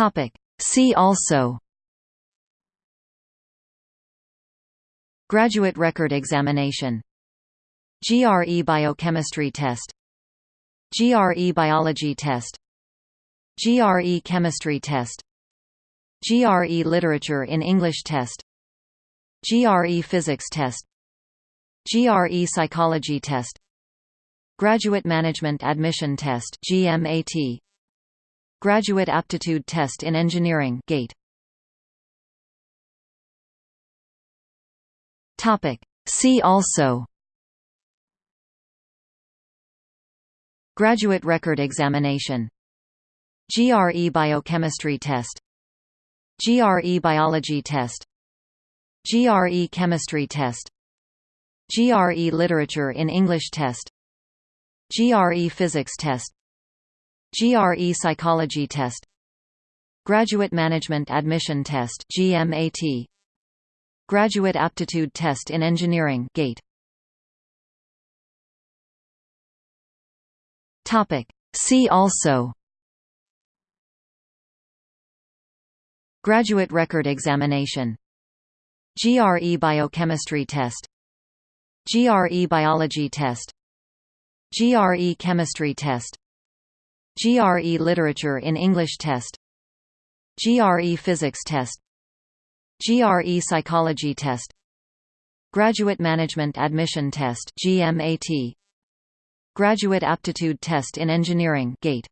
Topic. See also Graduate Record Examination GRE Biochemistry Test GRE Biology Test GRE Chemistry Test GRE Literature in English Test GRE Physics Test GRE Psychology Test Graduate Management Admission Test GMAT Graduate Aptitude Test in Engineering GATE. Topic. See also. Graduate Record Examination. GRE Biochemistry Test. GRE Biology Test. GRE Chemistry Test. GRE Literature in English Test. GRE Physics Test GRE Psychology Test Graduate Management Admission Test GMAT Graduate Aptitude Test in Engineering GATE. Topic. See also. Graduate Record Examination. GRE Biochemistry Test. GRE Biology Test. GRE Chemistry Test GRE Literature in English Test GRE Physics Test GRE Psychology Test Graduate Management Admission Test GMAT Graduate Aptitude Test in Engineering GATE